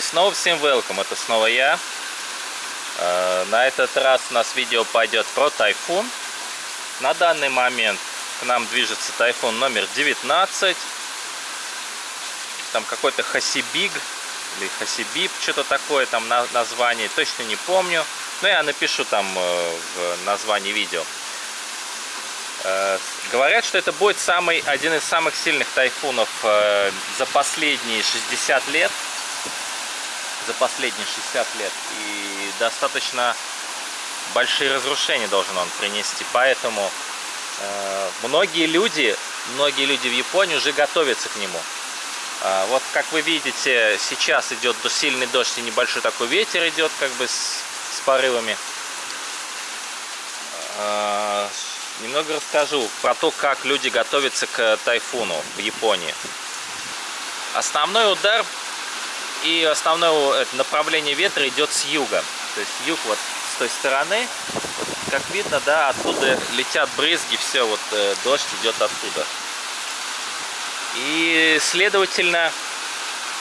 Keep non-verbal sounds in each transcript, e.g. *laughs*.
И снова всем welcome, это снова я. Э, на этот раз у нас видео пойдет про тайфун. На данный момент к нам движется тайфун номер 19. Там какой-то Хасибиг или Хасибиб, что-то такое там название, точно не помню. Но я напишу там э, в названии видео. Э, говорят, что это будет самый, один из самых сильных тайфунов за последние 60 лет за последние 60 лет. И достаточно большие разрушения должен он принести. Поэтому э, многие люди, многие люди в Японии уже готовятся к нему. Э, вот как вы видите, сейчас идет сильный дождь и небольшой такой ветер идет как бы с, с порывами. Э, немного расскажу про то, как люди готовятся к тайфуну в Японии. Основной удар и основное направление ветра идет с юга. То есть юг вот с той стороны. Как видно, да, оттуда летят брызги, все, вот э, дождь идет оттуда. И, следовательно,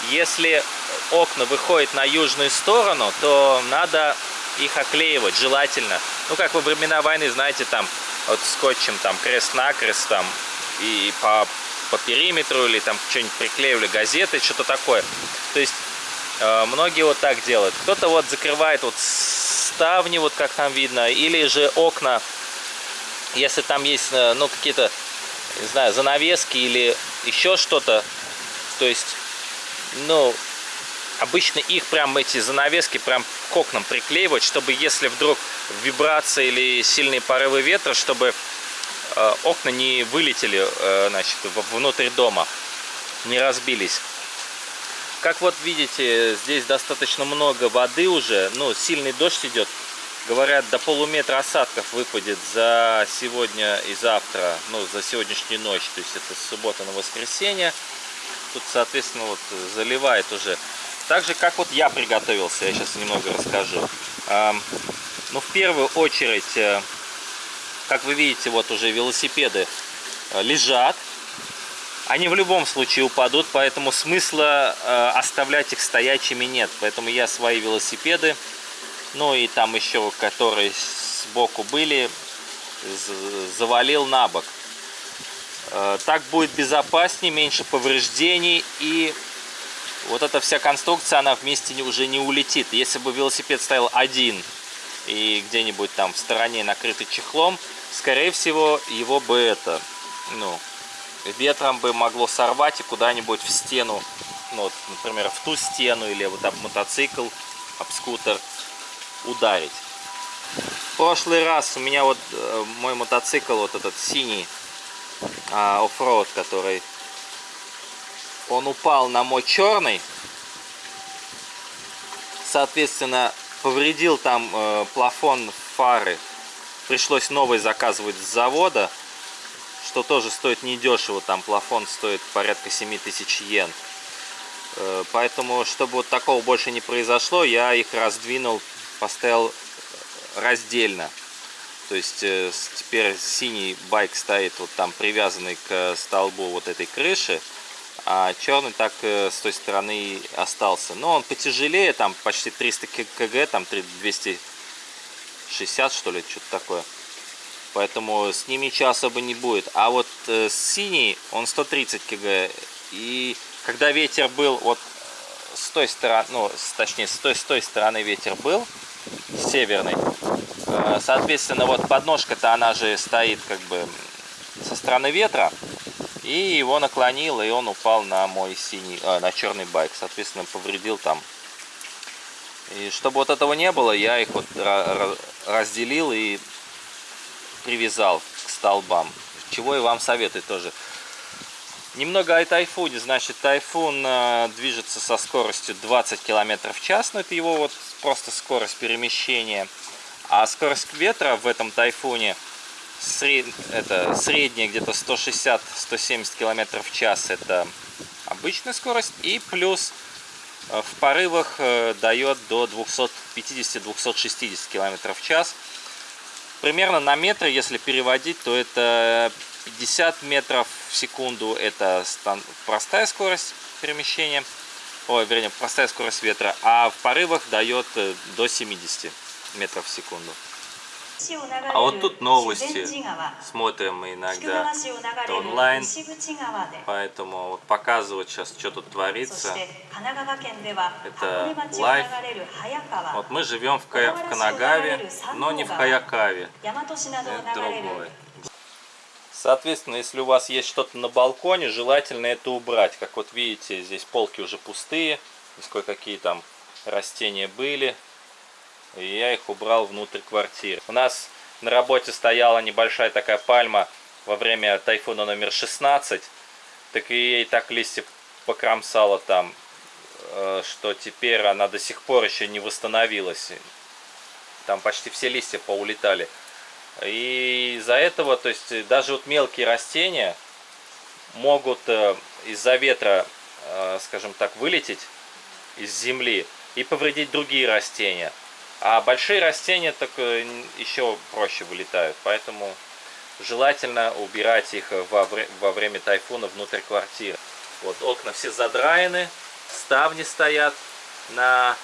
если окна выходят на южную сторону, то надо их оклеивать, желательно. Ну, как во времена войны, знаете, там, вот скотчем, там, крест-накрест, там, и по, по периметру, или там что-нибудь приклеивали, газеты, что-то такое. То есть многие вот так делают. Кто-то вот закрывает вот ставни, вот как там видно, или же окна, если там есть, э, ну, какие-то, не знаю, занавески или еще что-то. То есть, ну, обычно их прям эти занавески прям к окнам приклеивать, чтобы если вдруг вибрация или сильные порывы ветра, чтобы э, окна не вылетели, э, значит, внутрь дома, не разбились. Как вот видите, здесь достаточно много воды уже, ну, сильный дождь идет. Говорят, до полуметра осадков выпадет за сегодня и завтра, ну, за сегодняшнюю ночь, то есть это суббота на воскресенье. Тут, соответственно, вот заливает уже. Так же, как вот я приготовился, я сейчас немного расскажу. Ну, в первую очередь, э, как вы видите, вот уже велосипеды э, лежат они в любом случае упадут, поэтому смысла э, оставлять их стоячими нет. Поэтому я свои велосипеды, ну и там еще, которые сбоку были, завалил на бок. Э, так будет безопаснее, меньше повреждений и вот эта вся конструкция, она вместе уже не улетит. Если бы велосипед стоял один и где-нибудь там в стороне накрытый чехлом, скорее всего, его бы это, ну, ветром бы могло сорвать и куда-нибудь в стену, ну, вот, например, в ту стену или вот об мотоцикл, об скутер ударить. В прошлый раз у меня вот э, мой мотоцикл, вот этот синий э, оффроуд, который он упал на мой черный, соответственно, повредил там э, плафон фары, пришлось новый заказывать с завода, что тоже стоит недешево, там плафон стоит порядка 7000 йен. Э, поэтому, чтобы вот такого больше не произошло, я их раздвинул, поставил раздельно. То есть э, теперь синий байк стоит вот там привязанный к столбу вот этой крыши, а черный так э, с той стороны остался. Но он потяжелее, там почти 300 кг, там 260 что ли, что-то такое. Поэтому с ними ничего особо не будет. А вот э, синий, он 130 кг. И когда ветер был вот с той стороны, ну, точнее, с той, с той стороны ветер был, северный, э, соответственно, вот подножка-то она же стоит как бы со стороны ветра. И его наклонило, и он упал на мой синий, э, на черный байк. Соответственно, повредил там. И чтобы вот этого не было, я их вот разделил и привязал к столбам. Чего и вам советую тоже. Немного о тайфуне. Значит, тайфун э, движется со скоростью 20 км в час. Но это его вот просто скорость перемещения. А скорость ветра в этом тайфуне это средняя где-то 160-170 км в час. Это обычная скорость. И плюс э, в порывах э, дает до 250-260 км в час. Примерно на метр, если переводить, то это 50 метров в секунду. Это простая скорость перемещения. ой, вернее, простая скорость ветра, а в порывах дает э, до 70 метров в секунду. А вот тут новости. Смотрим мы иногда онлайн. Поэтому вот показывать сейчас, что тут творится. Это live. Вот мы живем в, Кая, в Канагаве, но не в Хаякаве. Это другое. Соответственно, если у вас есть что-то на балконе, желательно это убрать. Как вот видите, здесь полки уже пустые. Здесь кое-какие там растения были. И я их убрал внутрь квартиры. У нас на работе стояла небольшая такая пальма во время тайфуна номер 16. Так и ей так листья покромсало там, э, что теперь она до сих пор еще не восстановилась. Там почти все листья поулетали. И из-за этого, то есть даже вот мелкие растения могут э, из-за ветра, э, скажем так, вылететь из земли и повредить другие растения. А большие растения так э, еще проще вылетают, поэтому желательно убирать их во, во время тайфуна внутрь квартиры. Вот окна все задраены, ставни стоят на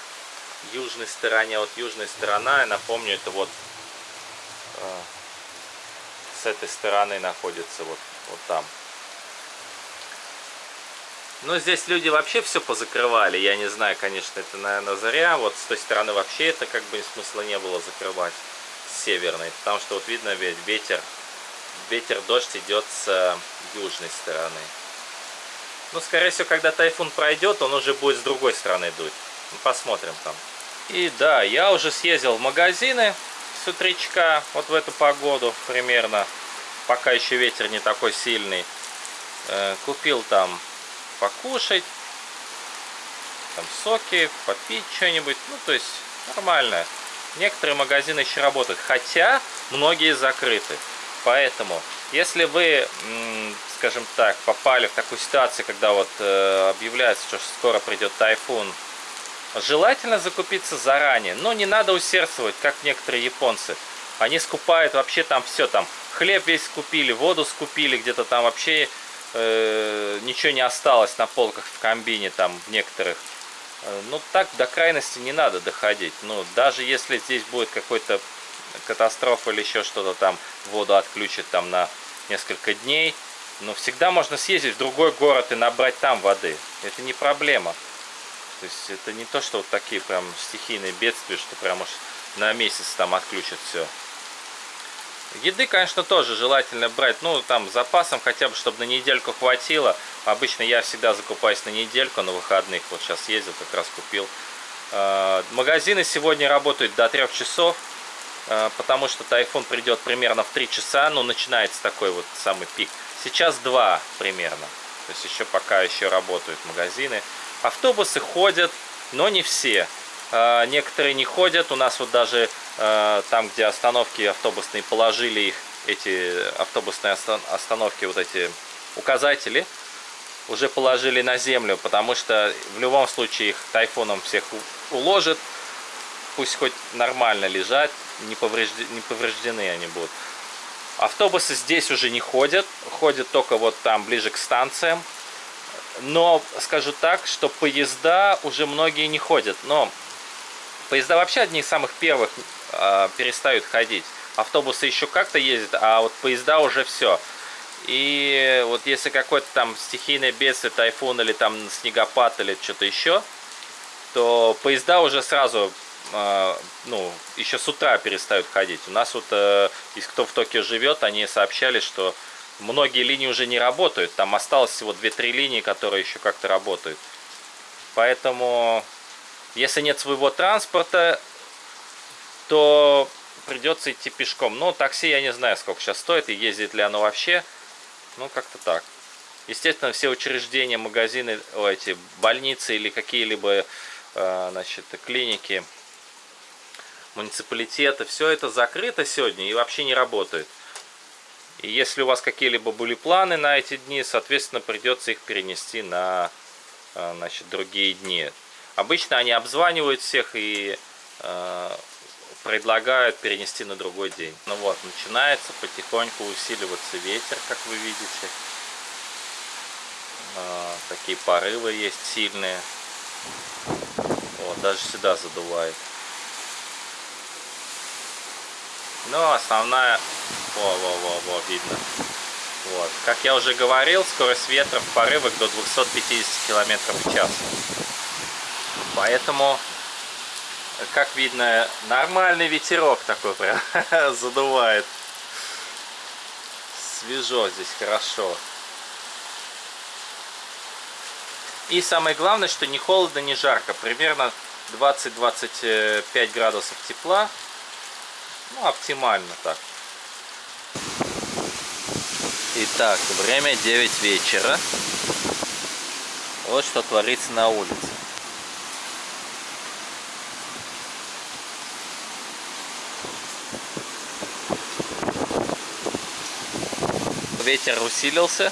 южной стороне. Вот южная сторона, я напомню, это вот э, с этой стороны находится, вот, вот там. Ну, здесь люди вообще все позакрывали. Я не знаю, конечно, это, наверное, заря. Вот с той стороны вообще это как бы смысла не было закрывать. С северной. Потому что вот видно ведь ветер. Ветер, дождь идет с южной стороны. Ну, скорее всего, когда тайфун пройдет, он уже будет с другой стороны дуть. Ну, посмотрим там. И да, я уже съездил в магазины с утречка, вот в эту погоду примерно. Пока еще ветер не такой сильный. Э, купил там покушать, там соки, попить что-нибудь, ну то есть нормально. Некоторые магазины еще работают, хотя многие закрыты. Поэтому, если вы, скажем так, попали в такую ситуацию, когда вот э, объявляется, что скоро придет тайфун, желательно закупиться заранее. Но не надо усердствовать, как некоторые японцы. Они скупают вообще там все, там хлеб весь скупили, воду скупили, где-то там вообще э, ничего не осталось на полках в комбине там в некоторых. Э, ну так до крайности не надо доходить. Ну даже если здесь будет какой-то катастрофа или еще что-то там, воду отключат там на несколько дней, но всегда можно съездить в другой город и набрать там воды. Это не проблема. То есть это не то, что вот такие прям стихийные бедствия, что прям уж на месяц там отключат все. Еды, конечно, тоже желательно брать, ну, там, запасом, хотя бы, чтобы на недельку хватило. Обычно я всегда закупаюсь на недельку, на выходных. Вот сейчас ездил, как раз купил. А, магазины сегодня работают до 3 часов, а, потому что тайфун придет примерно в 3 часа, ну, начинается такой вот самый пик. Сейчас 2 примерно, то есть еще пока еще работают магазины. Автобусы ходят, но не все. А, некоторые не ходят, у нас вот даже Э, там, где остановки автобусные, положили их, эти автобусные остановки, вот эти указатели, уже положили на землю, потому что в любом случае их тайфуном всех уложит, пусть хоть нормально лежат, не, повреждены, не повреждены они будут. Автобусы здесь уже не ходят, ходят только вот там ближе к станциям. Но скажу так, что поезда уже многие не ходят. Но поезда вообще одни из самых первых э, перестают ходить. Автобусы еще как-то ездят, а вот поезда уже все. И вот если какое-то там стихийное бедствие, тайфун или там снегопад или что-то еще, то поезда уже сразу, э, ну, еще с утра перестают ходить. У нас вот, э, из кто в Токио живет, они сообщали, что многие линии уже не работают. Там осталось всего 2-3 линии, которые еще как-то работают. Поэтому, если нет своего транспорта, то придется идти пешком. Но такси я не знаю, сколько сейчас стоит и ездит ли оно вообще. Ну, как-то так. Естественно, все учреждения, магазины, о, эти больницы или какие-либо э, значит, клиники, муниципалитеты, все это закрыто сегодня и вообще не работает. И если у вас какие-либо были планы на эти дни, соответственно, придется их перенести на э, значит, другие дни. Обычно они обзванивают всех и э, предлагают перенести на другой день. Ну вот, начинается потихоньку усиливаться ветер, как вы видите. А, такие порывы есть сильные. Вот, даже сюда задувает. Но основная... Во-во-во-во, видно. Вот. Как я уже говорил, скорость ветра в порывах до 250 км в час. Поэтому, как видно, нормальный ветерок такой прям *laughs* задувает. Свежо здесь, хорошо. И самое главное, что не холодно, не жарко. Примерно 20-25 градусов тепла. Ну, оптимально так. Итак, время 9 вечера. Вот что творится на улице. Ветер усилился.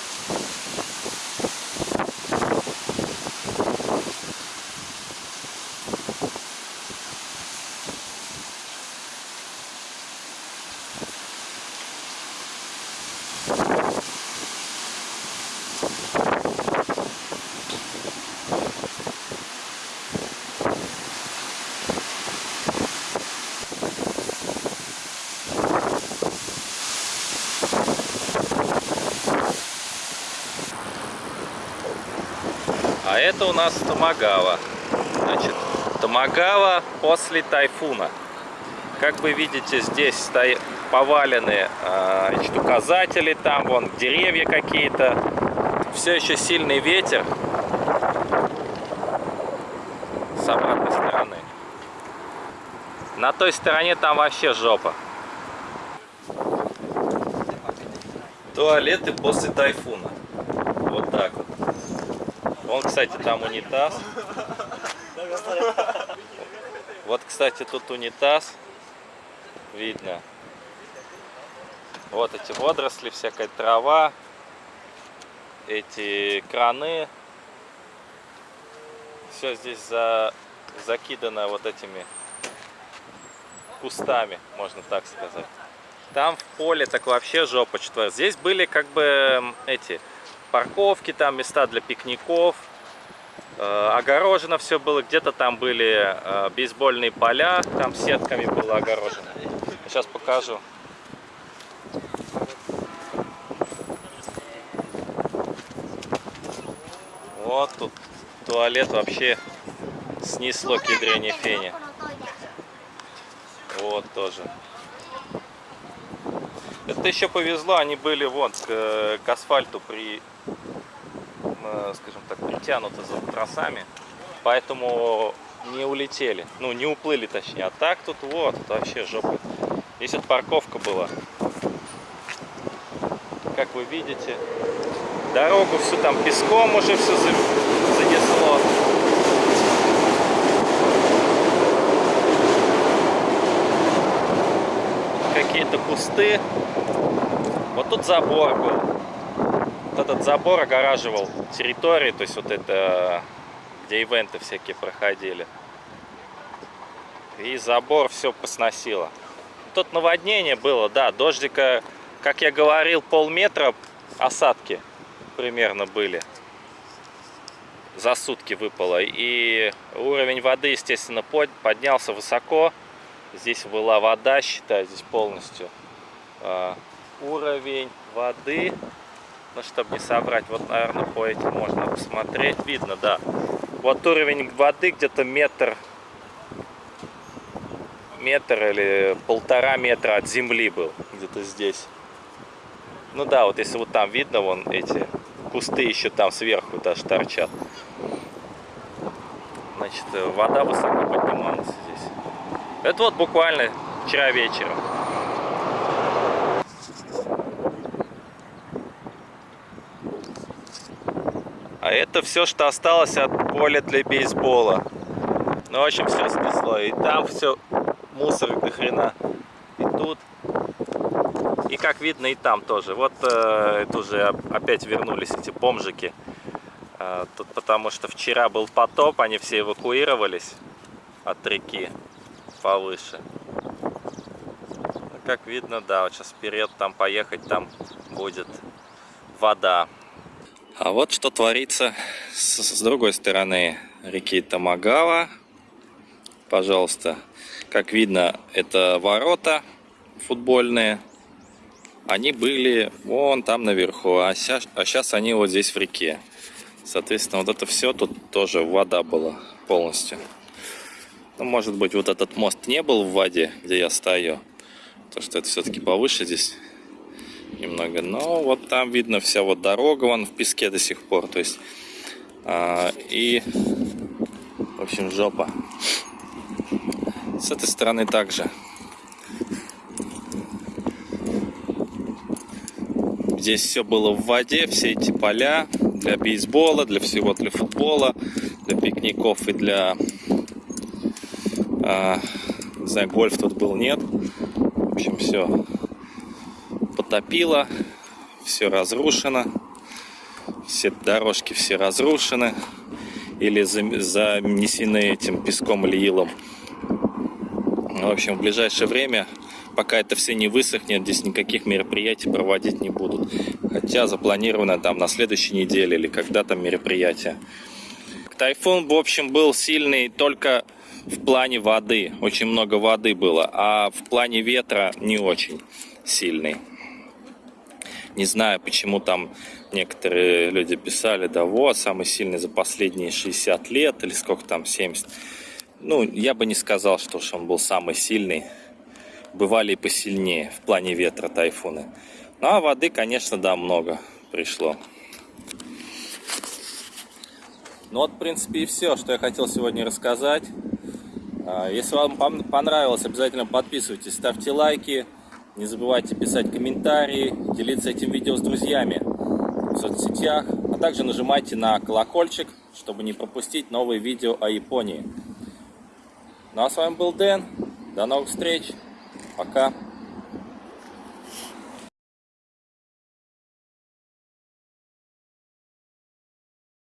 А это у нас Томагава. Значит, Томагава после тайфуна. Как вы видите, здесь стоят повалены э, значит, указатели, там вон деревья какие-то. Все еще сильный ветер. С обратной стороны. На той стороне там вообще жопа. Туалеты после тайфуна. Вот так вот. Вон, кстати, там унитаз. Вот, кстати, тут унитаз. Видно. Вот эти водоросли, всякая трава. Эти краны. Все здесь за... закидано вот этими кустами, можно так сказать. Там в поле так вообще жопа что Здесь были как бы эти парковки, там места для пикников. Э, огорожено все было, где-то там были э, бейсбольные поля, там сетками было огорожено. Сейчас покажу. Вот тут туалет вообще снесло к ядрене фене. Вот тоже. Это еще повезло, они были вот к, к асфальту при, э, скажем так, притянуты за тросами, поэтому не улетели, ну не уплыли точнее. А так тут вот, тут вообще жопа. Здесь вот парковка была. Как вы видите, дорогу всю там песком уже все занесло. какие-то кусты. Вот тут забор был. Вот этот забор огораживал территорию, то есть вот это, где ивенты всякие проходили. И забор все посносило. Тут наводнение было, да, дождика, как я говорил, полметра осадки примерно были. За сутки выпало. И уровень воды, естественно, поднялся высоко. Здесь была вода, считай, здесь полностью. Уровень воды, ну, чтобы не собрать, вот, наверное, по этим можно посмотреть. Видно, да. Вот уровень воды где-то метр, метр или полтора метра от земли был, где-то здесь. Ну да, вот если вот там видно, вон эти кусты еще там сверху даже торчат. Значит, вода высоко поднималась здесь. Это вот буквально вчера вечером. А это все, что осталось от поля для бейсбола. Ну, в общем, все снесло. И там все мусор до хрена. И тут. И как видно, и там тоже. Вот э, это уже опять вернулись эти бомжики. Э, тут потому что вчера был потоп, они все эвакуировались от реки повыше. Ну, как видно, да, вот сейчас вперед там поехать, там будет вода. А вот что творится с, с другой стороны реки Тамагава. Пожалуйста. Как видно, это ворота футбольные. Они были вон там наверху, а сейчас, а сейчас они вот здесь в реке. Соответственно, вот это все тут тоже вода была полностью. Ну, может быть, вот этот мост не был в воде, где я стою. Потому что это все-таки повыше здесь немного. Но вот там видно вся вот дорога, вон в песке до сих пор. То есть, а, и, в общем, жопа. С этой стороны также. Здесь все было в воде, все эти поля для бейсбола, для всего, для футбола, для пикников и для... Э, не знаю, гольф тут был, нет. В общем, все потопило, все разрушено, все дорожки все разрушены или занесены этим песком или илом. В общем, в ближайшее время, пока это все не высохнет, здесь никаких мероприятий проводить не будут. Хотя запланировано там на следующей неделе или когда там мероприятие. Тайфун, в общем, был сильный только в плане воды. Очень много воды было. А в плане ветра не очень сильный. Не знаю, почему там некоторые люди писали, да вот, самый сильный за последние 60 лет или сколько там, 70. Ну, я бы не сказал, что уж он был самый сильный. Бывали и посильнее в плане ветра тайфуны. Ну, а воды, конечно, да, много пришло. Ну вот, в принципе, и все, что я хотел сегодня рассказать. А, если вам понравилось, обязательно подписывайтесь, ставьте лайки. Не забывайте писать комментарии, делиться этим видео с друзьями в соцсетях. А также нажимайте на колокольчик, чтобы не пропустить новые видео о Японии. Ну а с вами был Дэн. До новых встреч. Пока.